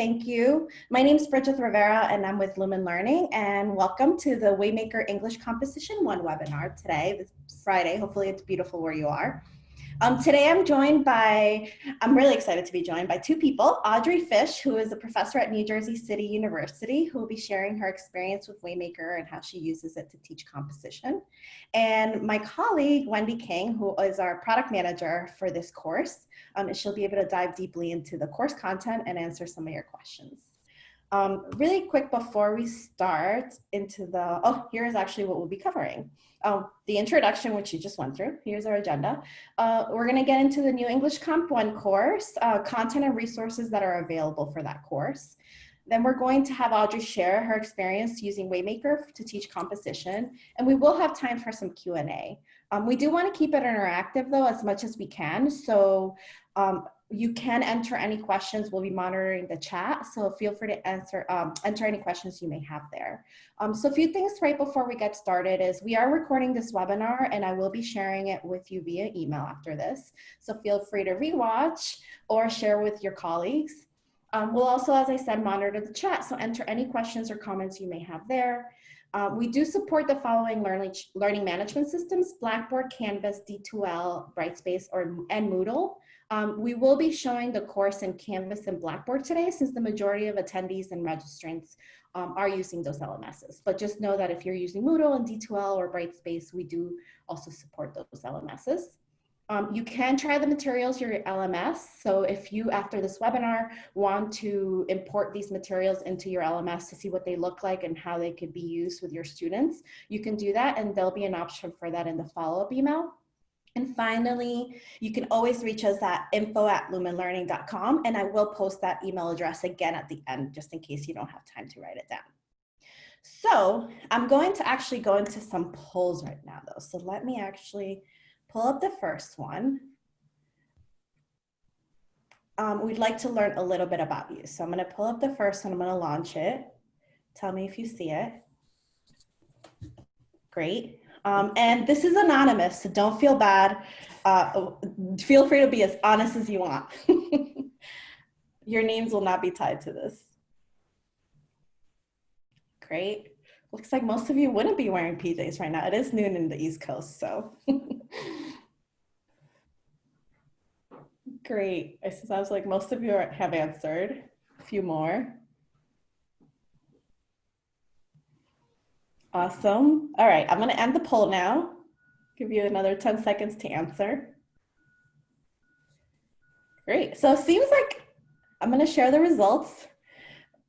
Thank you. My name is Bridget Rivera and I'm with Lumen Learning and welcome to the Waymaker English Composition 1 webinar today, this Friday. Hopefully it's beautiful where you are. Um, today I'm joined by, I'm really excited to be joined by two people, Audrey Fish, who is a professor at New Jersey City University, who will be sharing her experience with Waymaker and how she uses it to teach composition. And my colleague, Wendy King, who is our product manager for this course, um, and she'll be able to dive deeply into the course content and answer some of your questions. Um, really quick before we start into the, oh, here's actually what we'll be covering. Um, the introduction, which you just went through. Here's our agenda. Uh, we're gonna get into the new English Comp 1 course, uh, content and resources that are available for that course. Then we're going to have Audrey share her experience using Waymaker to teach composition, and we will have time for some Q&A. Um, we do want to keep it interactive though as much as we can. So um, you can enter any questions. We'll be monitoring the chat. So feel free to answer, um, enter any questions you may have there. Um, so a few things right before we get started is we are recording this webinar and I will be sharing it with you via email after this. So feel free to rewatch or share with your colleagues. Um, we'll also, as I said, monitor the chat. So enter any questions or comments you may have there. Um, we do support the following learning, learning management systems, Blackboard, Canvas, D2L, Brightspace, or, and Moodle. Um, we will be showing the course in Canvas and Blackboard today since the majority of attendees and registrants um, are using those LMSs. But just know that if you're using Moodle and D2L or Brightspace, we do also support those LMSs. Um, you can try the materials your LMS. So if you, after this webinar, want to import these materials into your LMS to see what they look like and how they could be used with your students, you can do that and there'll be an option for that in the follow-up email. And finally, you can always reach us at info at lumenlearning.com and I will post that email address again at the end just in case you don't have time to write it down. So I'm going to actually go into some polls right now though. So let me actually pull up the first one. Um, we'd like to learn a little bit about you. So I'm gonna pull up the first one, I'm gonna launch it. Tell me if you see it. Great. Um, and this is anonymous, so don't feel bad. Uh, feel free to be as honest as you want. Your names will not be tied to this. Great. Looks like most of you wouldn't be wearing PJs right now. It is noon in the East Coast, so. Great. I was like most of you have answered. A few more. Awesome. All right, I'm going to end the poll now. Give you another 10 seconds to answer. Great. So it seems like I'm going to share the results.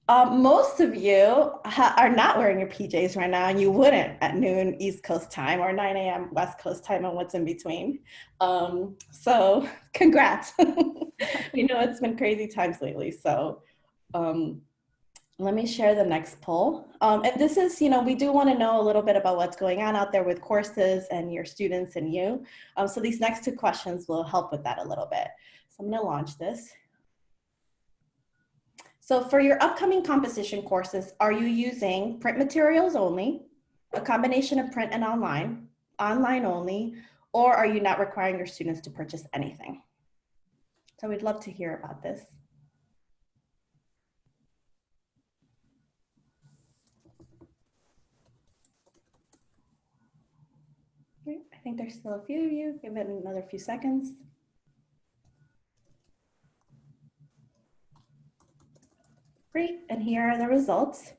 Um, most of you are not wearing your PJs right now, and you wouldn't at noon East Coast time or 9 a.m. West Coast time and what's in between. Um, so congrats. we know it's been crazy times lately. So um, let me share the next poll. Um, and this is, you know, we do want to know a little bit about what's going on out there with courses and your students and you. Um, so these next two questions will help with that a little bit. So I'm going to launch this. So for your upcoming composition courses, are you using print materials only, a combination of print and online, online only, or are you not requiring your students to purchase anything? So we'd love to hear about this. I think there's still a few of you. Give it another few seconds. Great, and here are the results.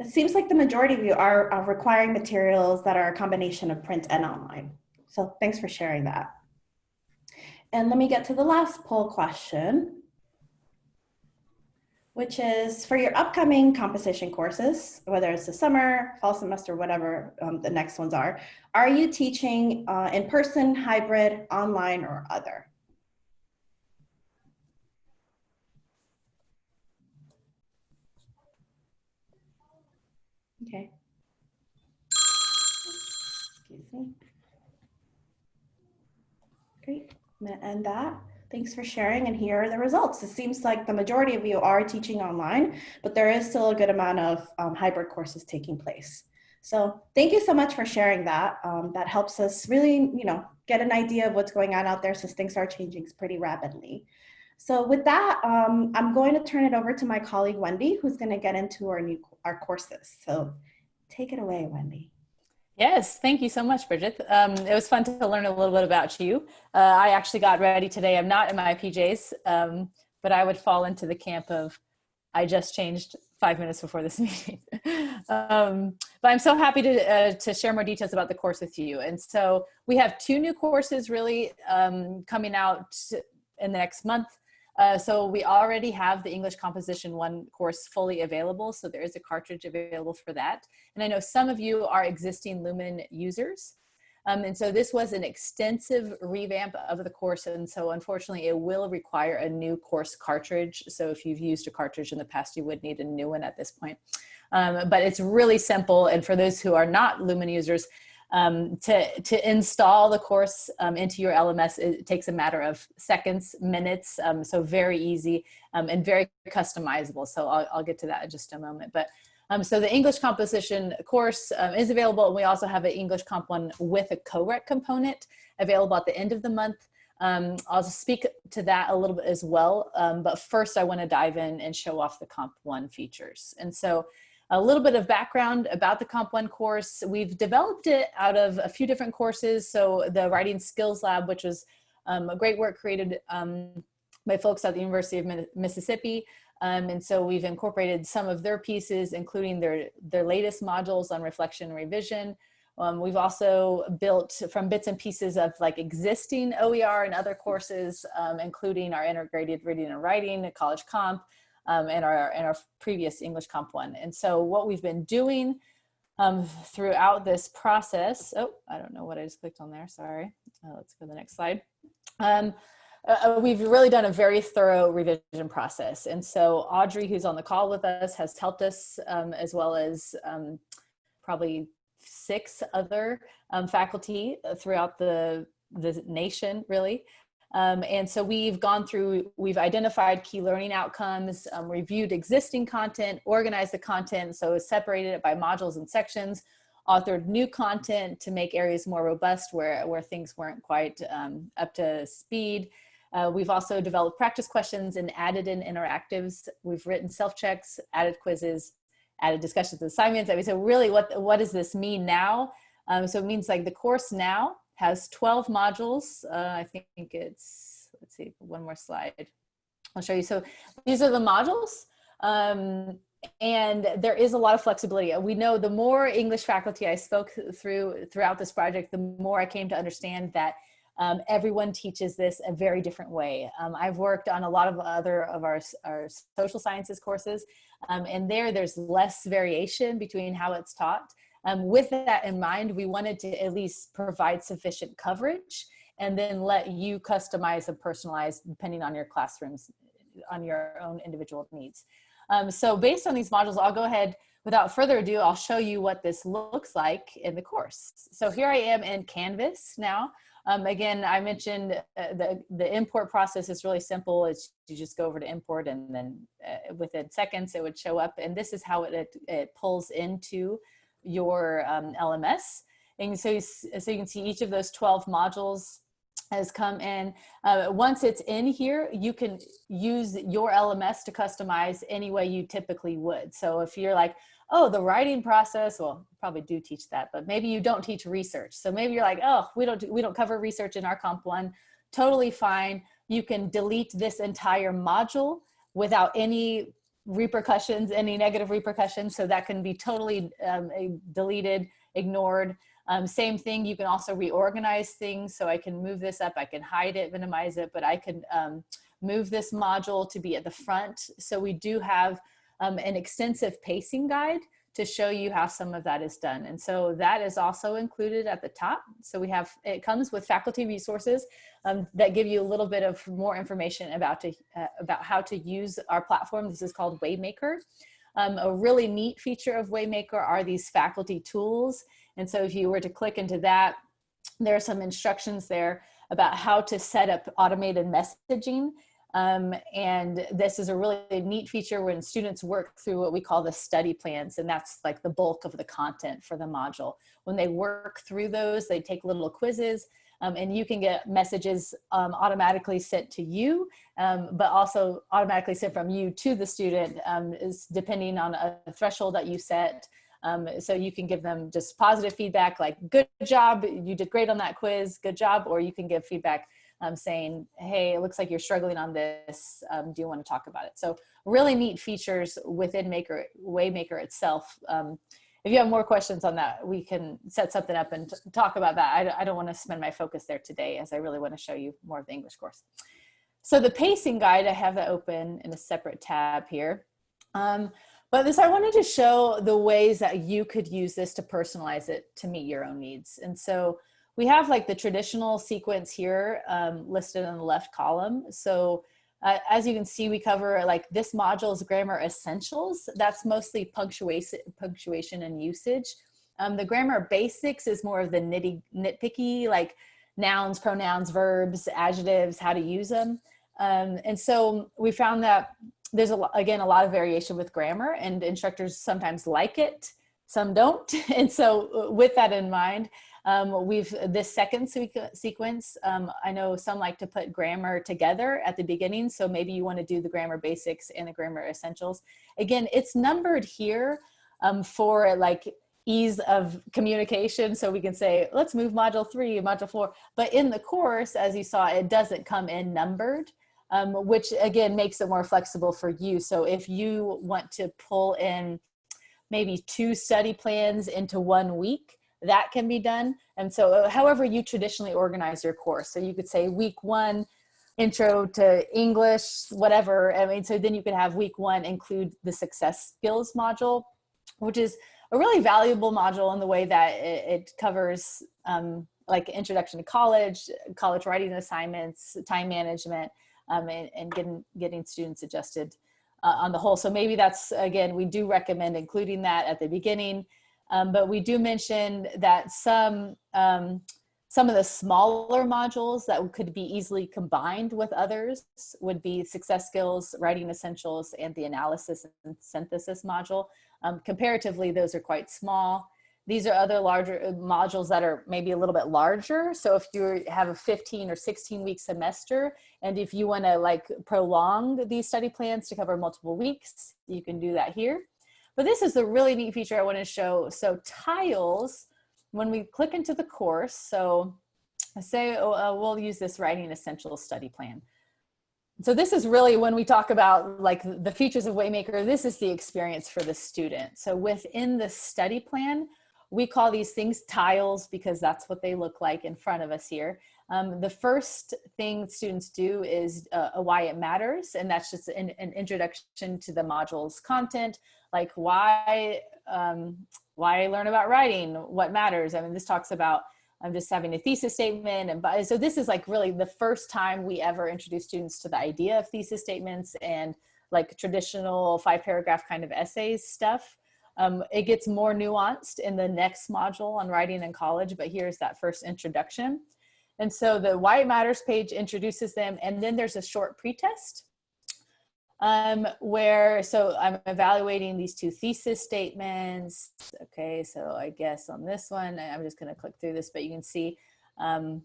It seems like the majority of you are, are requiring materials that are a combination of print and online. So thanks for sharing that. And let me get to the last poll question, which is for your upcoming composition courses, whether it's the summer, fall semester, whatever um, the next ones are, are you teaching uh, in person, hybrid, online, or other? Okay. Excuse me. Great, I'm gonna end that. Thanks for sharing and here are the results. It seems like the majority of you are teaching online, but there is still a good amount of um, hybrid courses taking place. So thank you so much for sharing that. Um, that helps us really, you know, get an idea of what's going on out there since things are changing pretty rapidly. So with that, um, I'm going to turn it over to my colleague, Wendy, who's gonna get into our new our courses. So take it away, Wendy. Yes, thank you so much, Bridget. Um, it was fun to learn a little bit about you. Uh, I actually got ready today. I'm not in my PJs, um, but I would fall into the camp of I just changed five minutes before this meeting. um, but I'm so happy to, uh, to share more details about the course with you. And so we have two new courses really um, coming out in the next month. Uh, so we already have the English Composition 1 course fully available. So there is a cartridge available for that. And I know some of you are existing Lumen users. Um, and so this was an extensive revamp of the course. And so unfortunately it will require a new course cartridge. So if you've used a cartridge in the past, you would need a new one at this point. Um, but it's really simple. And for those who are not Lumen users, um, to, to install the course um, into your LMS, it takes a matter of seconds, minutes, um, so very easy um, and very customizable. So I'll, I'll, get to that in just a moment. But um, so the English composition course um, is available. And we also have an English Comp 1 with a co-rec component available at the end of the month. I'll speak to that a little bit as well. But first I wanna dive in and show off the Comp 1 features. And so a little bit of background about the Comp 1 course. We've developed it out of a few different courses. So the Writing Skills Lab, which was um, a great work created um, by folks at the University of Mississippi, um, and so we've incorporated some of their pieces, including their, their latest modules on reflection and revision. Um, we've also built from bits and pieces of like existing OER and other courses, um, including our integrated reading and writing, college comp, um, our, and our previous English comp one. And so what we've been doing um, throughout this process, oh, I don't know what I just clicked on there, sorry. Uh, let's go to the next slide. Um, uh, uh, we've really done a very thorough revision process. And so Audrey, who's on the call with us, has helped us um, as well as um, probably six other um, faculty uh, throughout the, the nation, really. Um, and so we've gone through, we've identified key learning outcomes, um, reviewed existing content, organized the content, so separated it by modules and sections, authored new content to make areas more robust where, where things weren't quite um, up to speed, uh, we've also developed practice questions and added in interactives. We've written self-checks, added quizzes, added discussions and assignments. I mean, so really what, what does this mean now? Um, so it means like the course now has 12 modules. Uh, I think it's, let's see, one more slide. I'll show you. So these are the modules. Um, and there is a lot of flexibility. We know the more English faculty I spoke through throughout this project, the more I came to understand that um, everyone teaches this a very different way. Um, I've worked on a lot of other of our, our social sciences courses, um, and there there's less variation between how it's taught. Um, with that in mind, we wanted to at least provide sufficient coverage and then let you customize and personalize depending on your classrooms, on your own individual needs. Um, so based on these modules, I'll go ahead, without further ado, I'll show you what this looks like in the course. So here I am in Canvas now. Um, again, I mentioned uh, the, the import process is really simple. It's you just go over to import and then uh, within seconds it would show up. And this is how it, it, it pulls into your um, LMS. And so you, so you can see each of those 12 modules has come in. Uh, once it's in here, you can use your LMS to customize any way you typically would. So if you're like, oh, the writing process, well, probably do teach that, but maybe you don't teach research. So maybe you're like, oh, we don't, we don't cover research in our comp one. Totally fine. You can delete this entire module without any repercussions, any negative repercussions. So that can be totally um, deleted, ignored. Um, same thing, you can also reorganize things. So I can move this up, I can hide it, minimize it, but I can um, move this module to be at the front. So we do have um, an extensive pacing guide to show you how some of that is done. And so that is also included at the top. So we have, it comes with faculty resources um, that give you a little bit of more information about, to, uh, about how to use our platform. This is called Waymaker. Um, a really neat feature of Waymaker are these faculty tools. And so if you were to click into that, there are some instructions there about how to set up automated messaging um, and this is a really neat feature when students work through what we call the study plans, and that's like the bulk of the content for the module. When they work through those, they take little quizzes, Um, and you can get messages um, automatically sent to you, um, but also automatically sent from you to the student um, is depending on a threshold that you set. Um, so you can give them just positive feedback like, good job, you did great on that quiz, good job, or you can give feedback um, saying, hey, it looks like you're struggling on this, do you wanna talk about it? So really neat features within Maker, Waymaker itself if you have more questions on that, we can set something up and talk about that. I, I don't want to spend my focus there today as I really want to show you more of the English course. So the pacing guide, I have that open in a separate tab here. Um, but this, I wanted to show the ways that you could use this to personalize it to meet your own needs. And so we have like the traditional sequence here um, listed in the left column. So uh, as you can see, we cover like this module's grammar essentials. That's mostly punctuation, punctuation and usage. Um, the grammar basics is more of the nitty nitpicky, like nouns, pronouns, verbs, adjectives, how to use them. Um, and so we found that there's a, again a lot of variation with grammar and instructors sometimes like it, some don't. And so uh, with that in mind, um, we've this second sequence, um, I know some like to put grammar together at the beginning. So maybe you want to do the grammar basics and the grammar essentials. Again, it's numbered here um, for like ease of communication. So we can say, let's move module three, module four. But in the course, as you saw, it doesn't come in numbered. Um, which again makes it more flexible for you. So if you want to pull in maybe two study plans into one week, that can be done. And so uh, however you traditionally organize your course. So you could say week one, intro to English, whatever. I mean, so then you could have week one include the success skills module, which is a really valuable module in the way that it, it covers um, like introduction to college, college writing assignments, time management, um, and, and, getting, getting students adjusted uh, on the whole. So maybe that's, again, we do recommend including that at the beginning. Um, but we do mention that some, um, some of the smaller modules that could be easily combined with others would be success skills, writing essentials, and the analysis and synthesis module. Um, comparatively, those are quite small. These are other larger uh, modules that are maybe a little bit larger. So if you have a 15 or 16 week semester, and if you wanna like prolong these study plans to cover multiple weeks, you can do that here. But this is a really neat feature I want to show. So tiles, when we click into the course, so say oh, uh, we'll use this writing essential study plan. So this is really when we talk about like the features of Waymaker, this is the experience for the student. So within the study plan, we call these things tiles because that's what they look like in front of us here. Um, the first thing students do is uh, why it matters, and that's just an, an, introduction to the module's content, like why, um, why learn about writing, what matters. I mean, this talks about I'm just having a thesis statement. And so this is like really the first time we ever introduce students to the idea of thesis statements and like traditional five paragraph kind of essays stuff. Um, it gets more nuanced in the next module on writing in college, but here's that first introduction. And so the Why It Matters page introduces them and then there's a short pretest um, where, so I'm evaluating these two thesis statements. Okay, so I guess on this one, I'm just gonna click through this, but you can see um,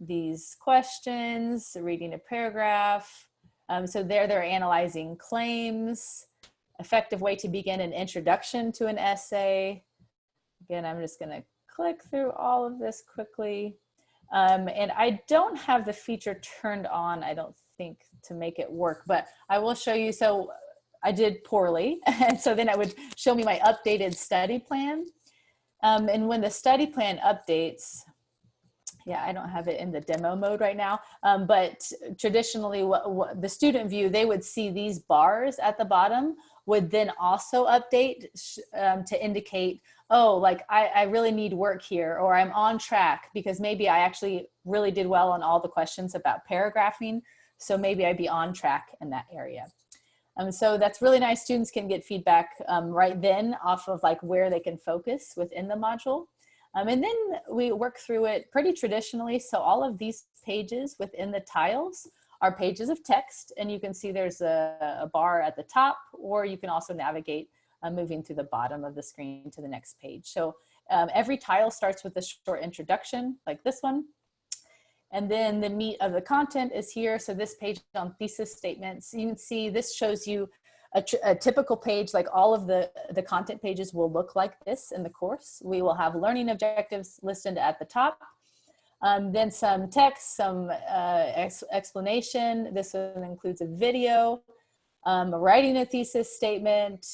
these questions, reading a paragraph. Um, so there they're analyzing claims, effective way to begin an introduction to an essay. Again, I'm just gonna click through all of this quickly. Um, and I don't have the feature turned on, I don't think, to make it work, but I will show you. So I did poorly. And so then it would show me my updated study plan. Um, and when the study plan updates, yeah, I don't have it in the demo mode right now, um, but traditionally what, what the student view, they would see these bars at the bottom would then also update um, to indicate, oh, like I, I really need work here, or I'm on track because maybe I actually really did well on all the questions about paragraphing. So maybe I'd be on track in that area. Um, so that's really nice. Students can get feedback um, right then off of like where they can focus within the module. Um, and then we work through it pretty traditionally. So all of these pages within the tiles are pages of text and you can see there's a, a bar at the top or you can also navigate uh, moving through the bottom of the screen to the next page. So um, every tile starts with a short introduction like this one. And then the meat of the content is here. So this page on thesis statements, you can see this shows you a, a, typical page, like all of the, the content pages will look like this in the course. We will have learning objectives listed at the top. Um, then some text, some uh, ex explanation. This one includes a video, um, writing a thesis statement,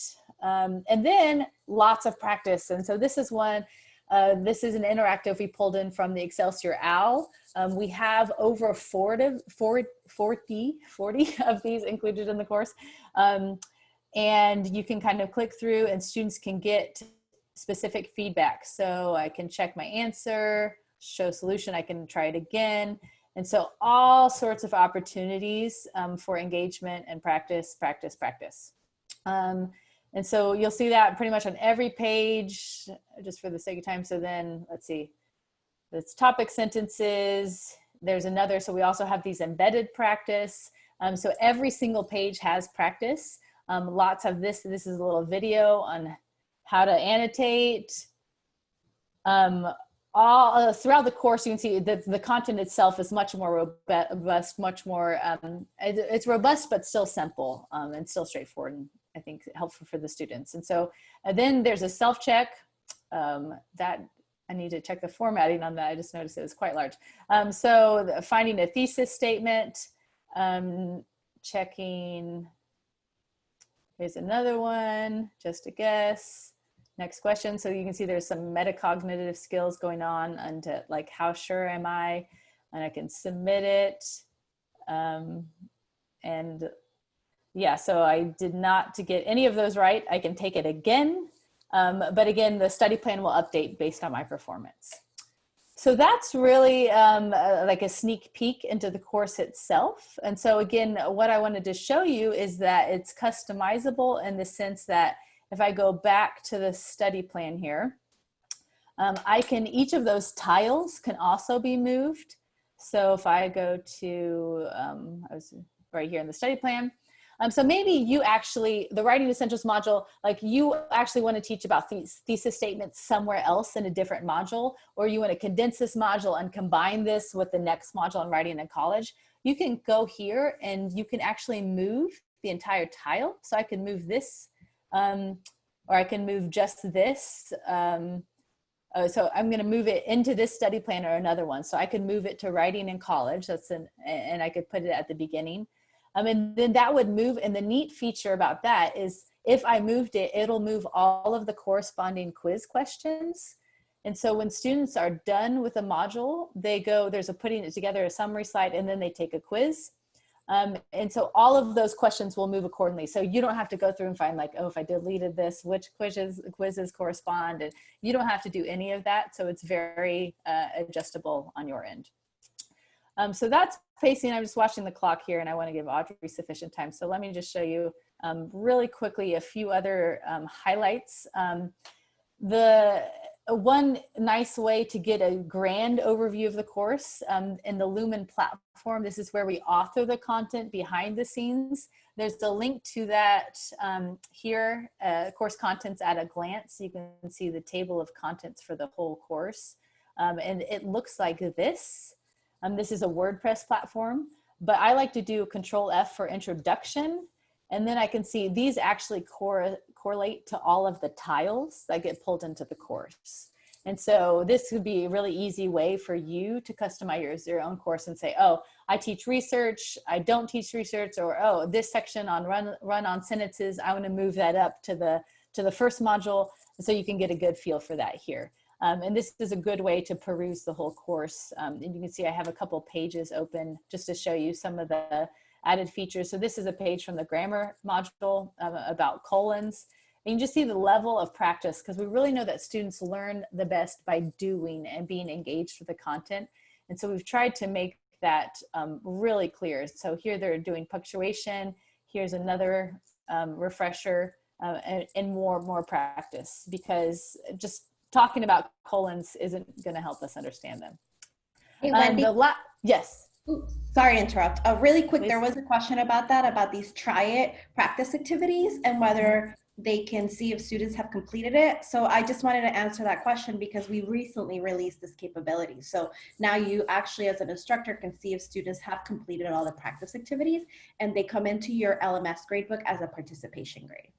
um, and then lots of practice. And so this is one, uh, this is an interactive we pulled in from the Excelsior OWL. Um, we have over 40, 40, 40 of these included in the course. Um, and you can kind of click through and students can get specific feedback. So I can check my answer, show solution, I can try it again. And so all sorts of opportunities um, for engagement and practice, practice, practice. Um, and so you'll see that pretty much on every page, just for the sake of time. So then let's see, it's topic sentences. There's another, so we also have these embedded practice. Um, so every single page has practice. Um, lots of this, this is a little video on how to annotate. Um, all uh, throughout the course, you can see that the content itself is much more robust, much more, um, it, it's robust, but still simple um, and still straightforward and I think helpful for the students. And so and then there's a self-check um, that I need to check the formatting on that. I just noticed it was quite large. Um, so finding a thesis statement, um, checking, here's another one, just a guess. Next question. So you can see there's some metacognitive skills going on and like how sure am I? And I can submit it. Um, and yeah, so I did not to get any of those right. I can take it again. Um, but again, the study plan will update based on my performance. So that's really um, uh, like a sneak peek into the course itself. And so again, what I wanted to show you is that it's customizable in the sense that if I go back to the study plan here, um, I can, each of those tiles can also be moved. So if I go to, um, I was right here in the study plan, um, so maybe you actually, the Writing Essentials module, like you actually want to teach about th thesis statements somewhere else in a different module, or you want to condense this module and combine this with the next module on writing in college, you can go here and you can actually move the entire tile. So I can move this um, or I can move just this. Um, uh, so I'm going to move it into this study plan or another one. So I can move it to writing in college. That's an, and I could put it at the beginning. Um, and then that would move. And the neat feature about that is if I moved it, it'll move all of the corresponding quiz questions. And so when students are done with a module, they go, there's a putting it together a summary slide, and then they take a quiz. Um, and so all of those questions will move accordingly. So you don't have to go through and find like, oh, if I deleted this, which quizzes, quizzes correspond? And you don't have to do any of that. So it's very uh, adjustable on your end. Um, so that's pacing. I'm just watching the clock here and I want to give Audrey sufficient time. So let me just show you um, really quickly a few other um, highlights. Um, the one nice way to get a grand overview of the course um, in the Lumen platform, this is where we author the content behind the scenes. There's a link to that um, here, uh, course contents at a glance. You can see the table of contents for the whole course. And it looks like this. Um, this is a WordPress platform, but I like to do control F for introduction. And then I can see these actually cor correlate to all of the tiles that get pulled into the course. And so this would be a really easy way for you to customize your own course and say, oh, I teach research, I don't teach research, or oh, this section on run, run on sentences, I wanna move that up to the, to the first module. So you can get a good feel for that here. Um, and this is a good way to peruse the whole course. Um, and you can see I have a couple pages open just to show you some of the added features. So this is a page from the grammar module uh, about colons. And you just see the level of practice because we really know that students learn the best by doing and being engaged with the content. And so we've tried to make that um, really clear. So here they're doing punctuation. Here's another um, refresher uh, and, and more, more practice because just talking about colons isn't going to help us understand them. Hey, um, the yes. Oops, sorry to interrupt. Uh, really quick, Please. there was a question about that, about these try it practice activities and whether they can see if students have completed it. So I just wanted to answer that question because we recently released this capability. So now you actually as an instructor can see if students have completed all the practice activities and they come into your LMS gradebook as a participation grade.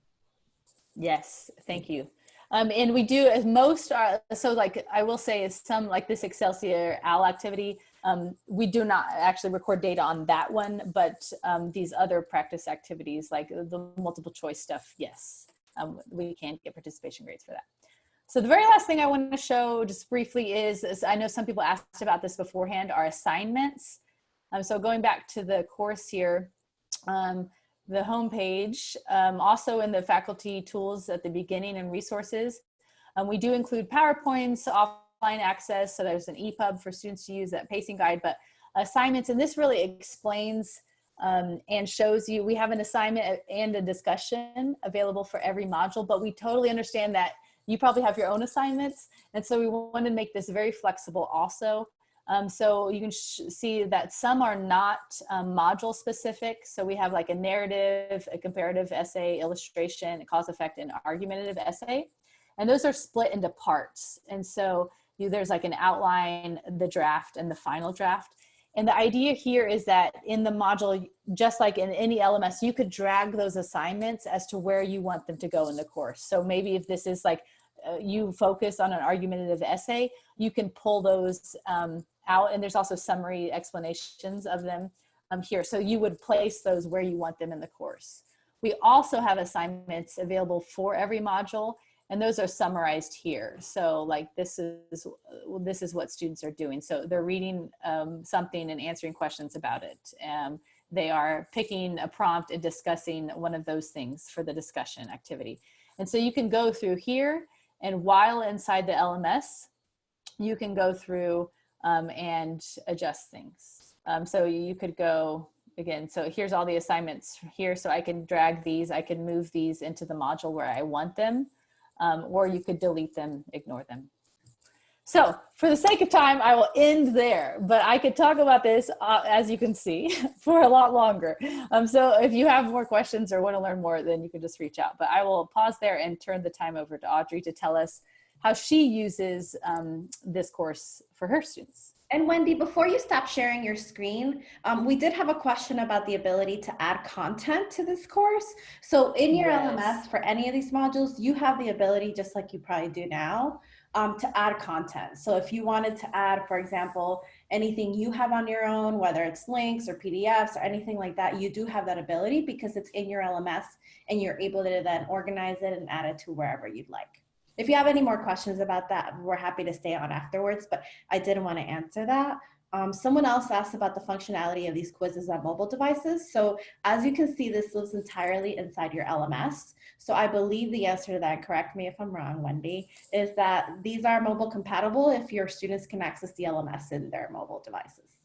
Yes, thank you. Um, and we do as most are, so like I will say is some like this Excelsior OWL activity, um, we do not actually record data on that one, but um, these other practice activities like the multiple choice stuff, yes, um, we can get participation grades for that. So the very last thing I want to show just briefly is, is I know some people asked about this beforehand, are assignments. Um, so going back to the course here, um, the homepage, um, also in the faculty tools at the beginning and resources. Um, we do include PowerPoints, offline access, so there's an EPUB for students to use that pacing guide, but assignments, and this really explains um, and shows you, we have an assignment and a discussion available for every module, but we totally understand that you probably have your own assignments, and so we want to make this very flexible also. Um, so you can see that some are not um, module specific. So we have like a narrative, a comparative essay, illustration, cause effect, and argumentative essay. And those are split into parts. And so you, there's like an outline, the draft, and the final draft. And the idea here is that in the module, just like in any LMS, you could drag those assignments as to where you want them to go in the course. So maybe if this is like uh, you focus on an argumentative essay, you can pull those um, out and there's also summary explanations of them um, here. So you would place those where you want them in the course. We also have assignments available for every module and those are summarized here. So like this is, this is what students are doing. So they're reading um, something and answering questions about it. Um, they are picking a prompt and discussing one of those things for the discussion activity. And so you can go through here and while inside the LMS, you can go through um, and adjust things. Um, so you could go again, so here's all the assignments here. So I can drag these, I can move these into the module where I want them, um, or you could delete them, ignore them. So for the sake of time, I will end there, but I could talk about this, uh, as you can see, for a lot longer. Um, so if you have more questions or want to learn more, then you can just reach out. But I will pause there and turn the time over to Audrey to tell us how she uses um, this course for her students. And Wendy, before you stop sharing your screen, um, we did have a question about the ability to add content to this course. So in your yes. LMS for any of these modules, you have the ability, just like you probably do now, um, to add content. So if you wanted to add, for example, anything you have on your own, whether it's links or PDFs or anything like that, you do have that ability because it's in your LMS and you're able to then organize it and add it to wherever you'd like. If you have any more questions about that, we're happy to stay on afterwards, but I didn't want to answer that. Um, someone else asked about the functionality of these quizzes on mobile devices. So as you can see, this lives entirely inside your LMS. So I believe the answer to that, correct me if I'm wrong, Wendy, is that these are mobile compatible if your students can access the LMS in their mobile devices.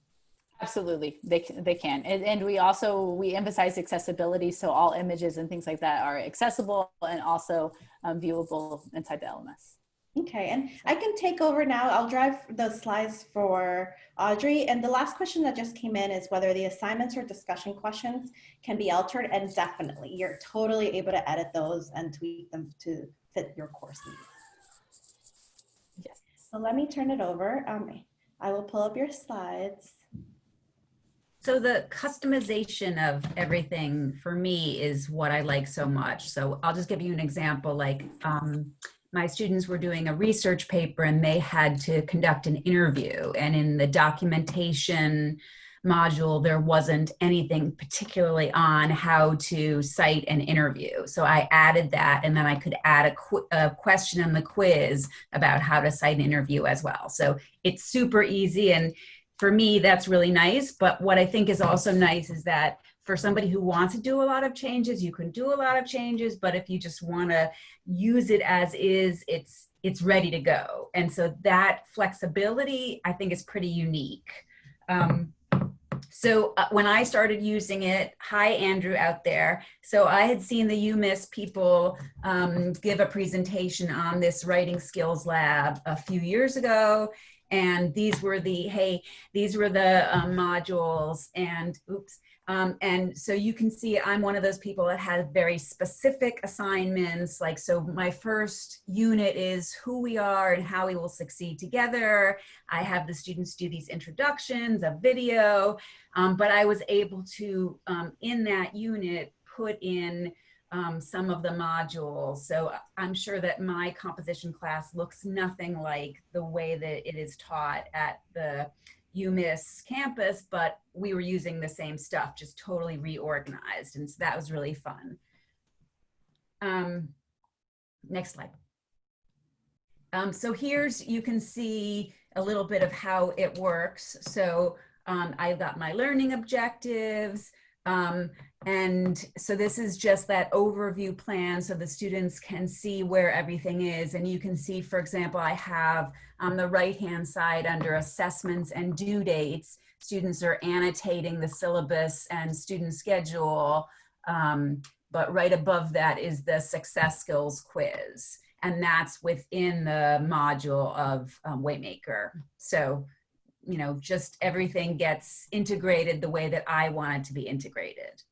Absolutely, they, can, they can. And, and we also, we emphasize accessibility. So all images and things like that are accessible and also um, viewable inside the LMS. Okay, and I can take over now. I'll drive the slides for Audrey. And the last question that just came in is whether the assignments or discussion questions can be altered. And definitely, you're totally able to edit those and tweak them to fit your course needs. Yes. So let me turn it over. Um, I will pull up your slides. So the customization of everything for me is what I like so much. So I'll just give you an example. Like um, my students were doing a research paper and they had to conduct an interview. And in the documentation module, there wasn't anything particularly on how to cite an interview. So I added that and then I could add a, qu a question in the quiz about how to cite an interview as well. So it's super easy and for me, that's really nice. But what I think is also nice is that for somebody who wants to do a lot of changes, you can do a lot of changes, but if you just want to use it as is, it's it's ready to go. And so that flexibility, I think, is pretty unique. Um, so uh, when I started using it, hi Andrew out there. So I had seen the UMISS people um, give a presentation on this writing skills lab a few years ago and these were the hey these were the um, modules and oops Um, and so you can see I'm one of those people that has very specific assignments. Like, so my first unit is who we are and how we will succeed together. I have the students do these introductions, a video, um, but I was able to, um, in that unit, put in um, some of the modules. So I'm sure that my composition class looks nothing like the way that it is taught at the UMISS campus, but we were using the same stuff, just totally reorganized. And so that was really fun. Um, next slide. Um, so here's, you can see a little bit of how it works. So um, I've got my learning objectives. Um, and so this is just that overview plan so the students can see where everything is. And you can see, for example, I have on the right-hand side under assessments and due dates, students are annotating the syllabus and student schedule. Um, but right above that is the success skills quiz. And that's within the module of um, Waymaker. So, you know, just everything gets integrated the way that I want it to be integrated.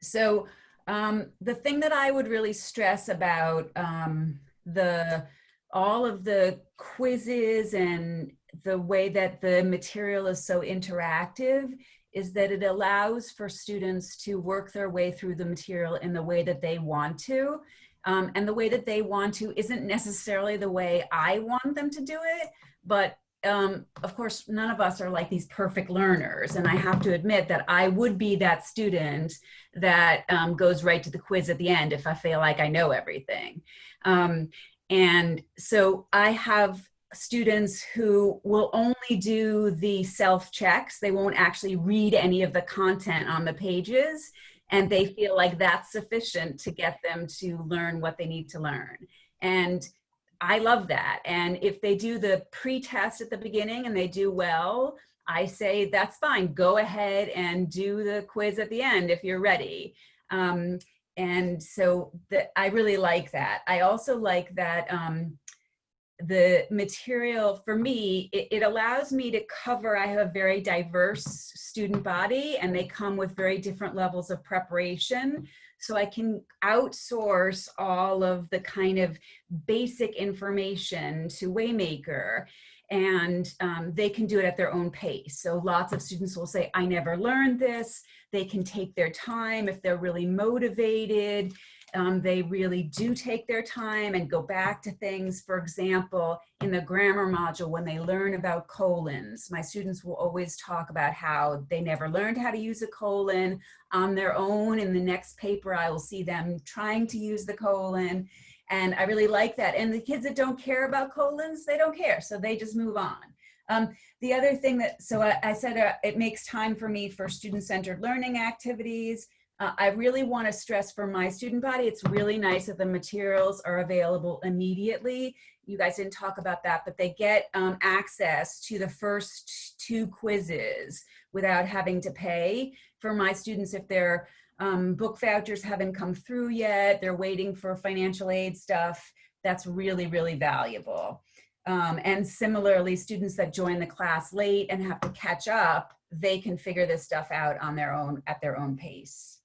So um, the thing that I would really stress about um, the all of the quizzes and the way that the material is so interactive is that it allows for students to work their way through the material in the way that they want to. Um, and the way that they want to isn't necessarily the way I want them to do it, but um, of course, none of us are like these perfect learners. And I have to admit that I would be that student that um, goes right to the quiz at the end if I feel like I know everything. Um, and so I have students who will only do the self checks. They won't actually read any of the content on the pages. And they feel like that's sufficient to get them to learn what they need to learn. And I love that. And if they do the pre-test at the beginning and they do well, I say that's fine. Go ahead and do the quiz at the end if you're ready. Um, and so the, I really like that. I also like that um, the material for me, it, it, allows me to cover, I have a very diverse student body and they come with very different levels of preparation. So I can outsource all of the kind of basic information to Waymaker and um, they can do it at their own pace. So lots of students will say, I never learned this. They can take their time if they're really motivated. Um, they really do take their time and go back to things. For example, in the grammar module, when they learn about colons, my students will always talk about how they never learned how to use a colon on their own. In the next paper, I will see them trying to use the colon. And I really like that. And the kids that don't care about colons, they don't care. So they just move on. Um, the other thing that, so I, I said uh, it makes time for me for student-centered learning activities. Uh, I really want to stress for my student body, it's really nice that the materials are available immediately. You guys didn't talk about that, but they get um, access to the first two quizzes without having to pay. For my students, if their um, book vouchers haven't come through yet, they're waiting for financial aid stuff, that's really, really valuable. Um, and similarly, students that join the class late and have to catch up, they can figure this stuff out on their own, at their own pace.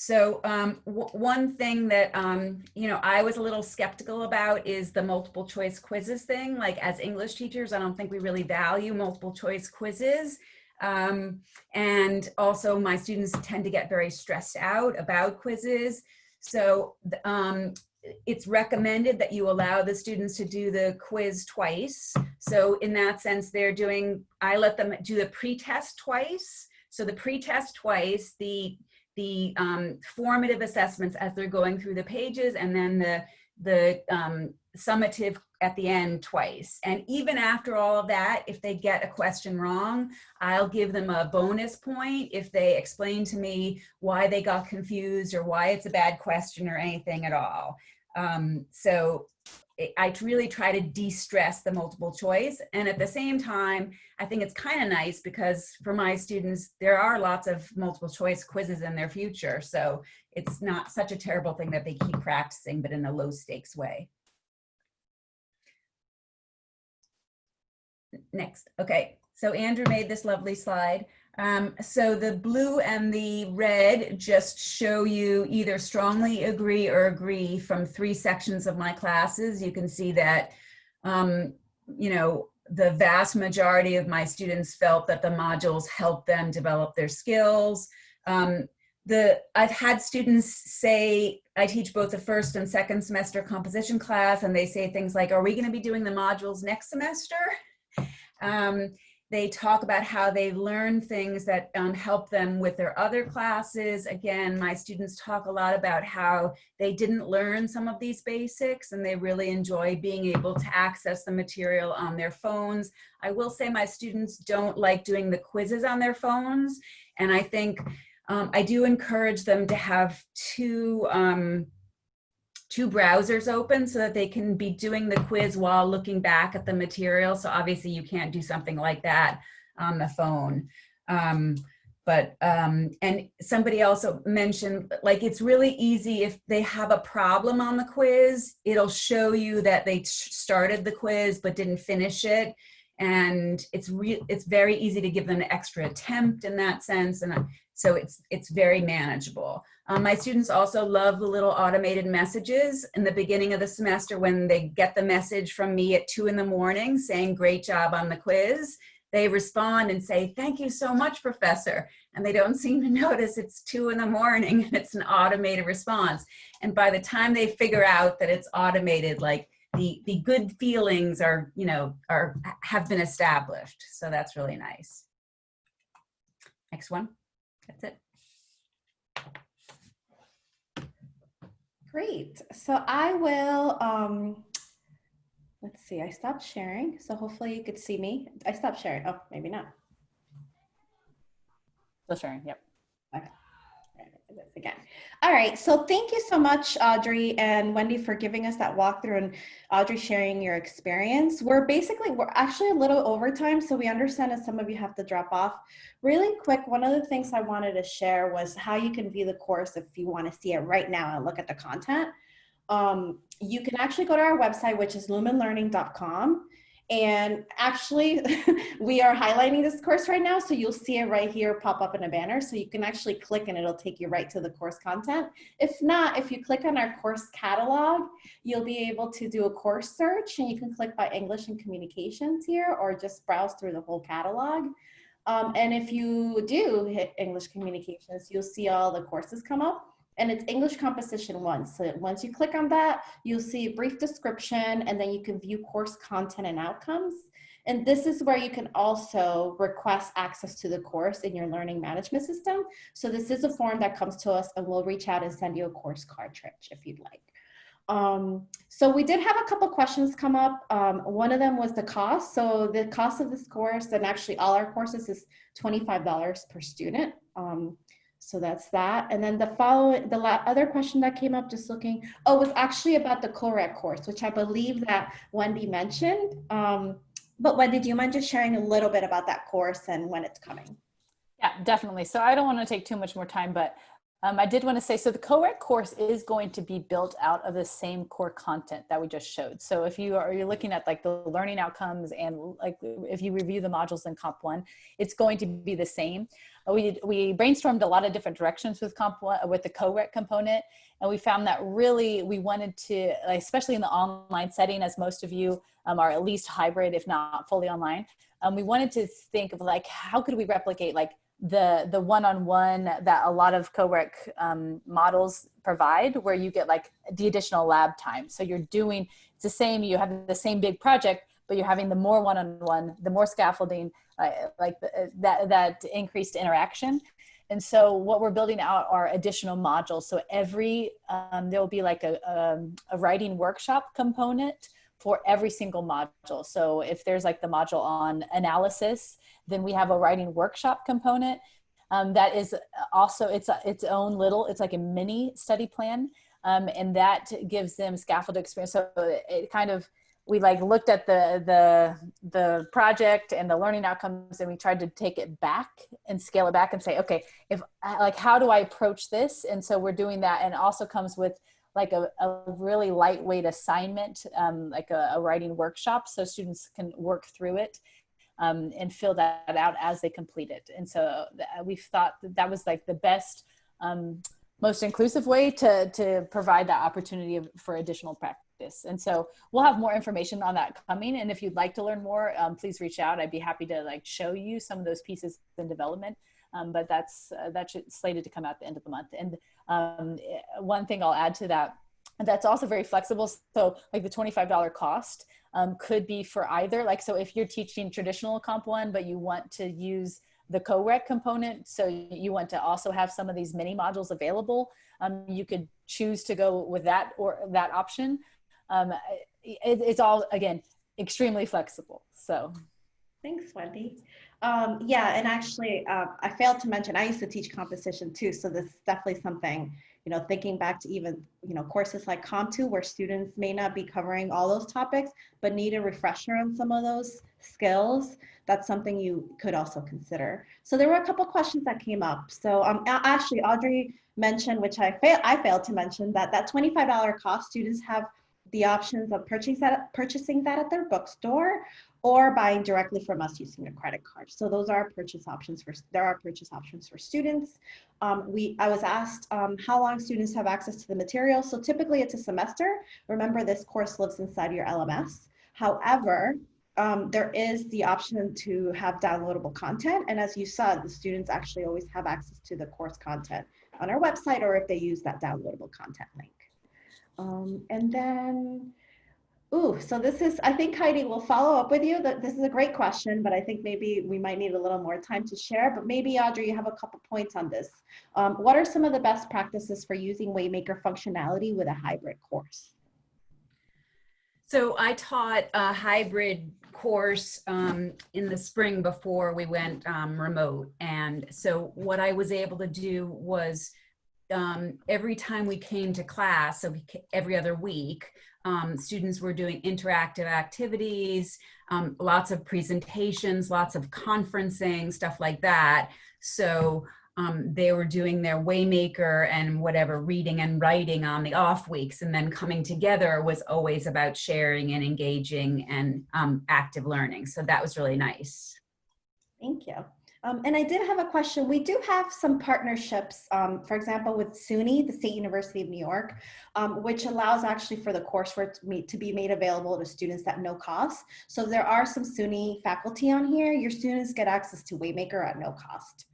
So um, one thing that, um, you know, I was a little skeptical about is the multiple choice quizzes thing. Like as English teachers, I don't think we really value multiple choice quizzes. Um, and also my students tend to get very stressed out about quizzes. So um, it's recommended that you allow the students to do the quiz twice. So in that sense, they're doing, I let them do the pre-test twice. So the pre-test twice, the the um, formative assessments as they're going through the pages and then the, the um, summative at the end twice. And even after all of that, if they get a question wrong, I'll give them a bonus point if they explain to me why they got confused or why it's a bad question or anything at all. Um, so I really try to de-stress the multiple choice. And at the same time, I think it's kind of nice because for my students, there are lots of multiple choice quizzes in their future. So it's not such a terrible thing that they keep practicing, but in a low stakes way. next. Okay, so Andrew made this lovely slide. Um, so the blue and the red just show you either strongly agree or agree from three sections of my classes. You can see that, um, you know, the vast majority of my students felt that the modules helped them develop their skills. Um, the I've had students say, I teach both the first and second semester composition class, and they say things like, are we gonna be doing the modules next semester? They talk about how they learn things that um, help them with their other classes. Again, my students talk a lot about how they didn't learn some of these basics and they really enjoy being able to access the material on their phones. I will say my students don't like doing the quizzes on their phones. And I think um, I do encourage them to have two um, two browsers open so that they can be doing the quiz while looking back at the material. So obviously you can't do something like that on the phone. Um, but, um, and somebody also mentioned, like, it's really easy if they have a problem on the quiz, it'll show you that they started the quiz but didn't finish it. And it's re it's very easy to give them an extra attempt in that sense. And so it's, it's very manageable. Um, my students also love the little automated messages in the beginning of the semester when they get the message from me at two in the morning saying great job on the quiz. They respond and say, thank you so much, professor. And they don't seem to notice it's two in the morning and it's an automated response. And by the time they figure out that it's automated, like the, the good feelings are, you know, are, have been established. So that's really nice. Next one. That's it. Great. So I will, um, let's see, I stopped sharing. So hopefully you could see me. I stopped sharing. Oh, maybe not. Still sharing, yep. Okay this again. All right, so thank you so much, Audrey and Wendy, for giving us that walkthrough and Audrey sharing your experience. We're basically, we're actually a little over time, so we understand that some of you have to drop off. Really quick, one of the things I wanted to share was how you can view the course if you want to see it right now and look at the content. Um, you can actually go to our website, which is lumenlearning.com and actually, we are highlighting this course right now, so you'll see it right here pop up in a banner. So you can actually click and it'll take you right to the course content. If not, if you click on our course catalog, you'll be able to do a course search and you can click by English and Communications here or just browse through the whole catalog. Um, and if you do hit English Communications, you'll see all the courses come up and it's English Composition 1. So once you click on that, you'll see a brief description and then you can view course content and outcomes. And this is where you can also request access to the course in your learning management system. So this is a form that comes to us and we'll reach out and send you a course cartridge if you'd like. Um, so we did have a couple questions come up. Um, one of them was the cost. So the cost of this course and actually all our courses is $25 per student. Um, so that's that. And then the following, the other question that came up just looking, oh, was actually about the co-req course, which I believe that Wendy mentioned. Um, but Wendy, do you mind just sharing a little bit about that course and when it's coming? Yeah, definitely. So I don't want to take too much more time, but um, I did want to say, so the co-req course is going to be built out of the same core content that we just showed. So if you are you're looking at like the learning outcomes and like if you review the modules in Comp 1, it's going to be the same. Uh, we, we brainstormed a lot of different directions with Comp 1, with the co-req component, and we found that really we wanted to, especially in the online setting, as most of you um, are at least hybrid, if not fully online, um, we wanted to think of like, how could we replicate like the the one-on-one that a lot of co-req um, models provide where you get like the additional lab time. So you're doing, it's the same, you have the same big project, but you're having the more one-on-one, -on -one, the more scaffolding, uh, like the, uh, that, that increased interaction. And so what we're building out are additional modules. So every, um, there will be like a, um, a writing workshop component for every single module. So if there's like the module on analysis, then we have a writing workshop component um, that is also it's a, its own little, it's like a mini study plan. Um, and that gives them scaffold experience. So it kind of, we like looked at the, the, the project and the learning outcomes and we tried to take it back and scale it back and say, okay, if like, how do I approach this? And so we're doing that and also comes with like a, a really lightweight assignment, um, like a, a, writing workshop so students can work through it um, and fill that out as they complete it. And so we thought that that was like the best, um, most inclusive way to, to provide that opportunity for additional practice. And so we'll have more information on that coming. And if you'd like to learn more, um, please reach out. I'd be happy to like show you some of those pieces in development. Um, but that's uh, that's slated to come out the end of the month. And um, one thing I'll add to that that's also very flexible. So like the $25 cost um, could be for either, like, so if you're teaching traditional Comp 1, but you want to use the co-req component, so you want to also have some of these mini modules available, um, you could choose to go with that or that option. Um, it, it's all, again, extremely flexible, so. Thanks, Wendy. Um, yeah, and actually, uh, I failed to mention, I used to teach composition too, so this is definitely something you know, thinking back to even, you know, courses like Comp2 where students may not be covering all those topics, but need a refresher on some of those skills, that's something you could also consider. So there were a couple questions that came up. So um, actually, Audrey mentioned, which I, fail, I failed to mention, that that $25 cost students have the options of purchasing that, purchasing that at their bookstore or buying directly from us using a credit card. So those are purchase options for, there are purchase options for students. Um, we, I was asked um, how long students have access to the material. So typically it's a semester. Remember this course lives inside your LMS. However, um, there is the option to have downloadable content. And as you saw, the students actually always have access to the course content on our website or if they use that downloadable content link. Um, and then Ooh, so this is, I think Heidi will follow up with you. That This is a great question, but I think maybe we might need a little more time to share. But maybe Audrey, you have a couple points on this. Um, what are some of the best practices for using Waymaker functionality with a hybrid course? So I taught a hybrid course um, in the spring before we went um, remote. And so what I was able to do was um, every time we came to class, so we, every other week, um, students were doing interactive activities, um, lots of presentations, lots of conferencing, stuff like that. So um, they were doing their Waymaker and whatever reading and writing on the off weeks and then coming together was always about sharing and engaging and um, active learning. So that was really nice. Thank you. Um, and I did have a question. We do have some partnerships, um, for example, with SUNY, the State University of New York, um, which allows actually for the coursework to, be made available to students at no cost. So there are some SUNY faculty on here. Your students get access to Waymaker at no cost.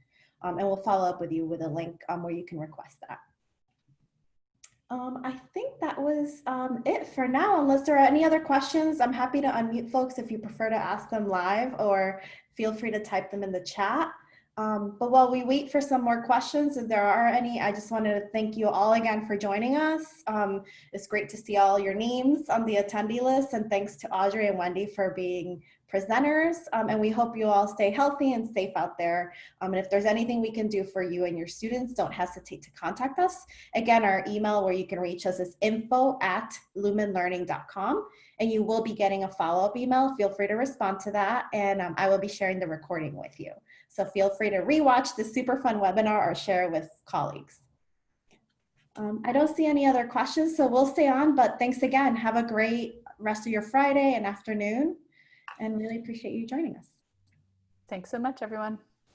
Um, and we'll follow up with you with a link um, where you can request that. Um, I think that was um, it for now. Unless there are any other questions, I'm happy to unmute folks if you prefer to ask them live or feel free to type them in the chat. Um, but while we wait for some more questions, if there are any, I just wanted to thank you all again for joining us. Um, it's great to see all your names on the attendee list and thanks to Audrey and Wendy for being presenters. Um, and we hope you all stay healthy and safe out there. Um, and if there's anything we can do for you and your students, don't hesitate to contact us. Again, our email where you can reach us is info at lumenlearning.com and you will be getting a follow-up email. Feel free to respond to that and um, I will be sharing the recording with you. So feel free to rewatch this super fun webinar or share with colleagues. Um, I don't see any other questions, so we'll stay on, but thanks again. Have a great rest of your Friday and afternoon, and really appreciate you joining us. Thanks so much, everyone.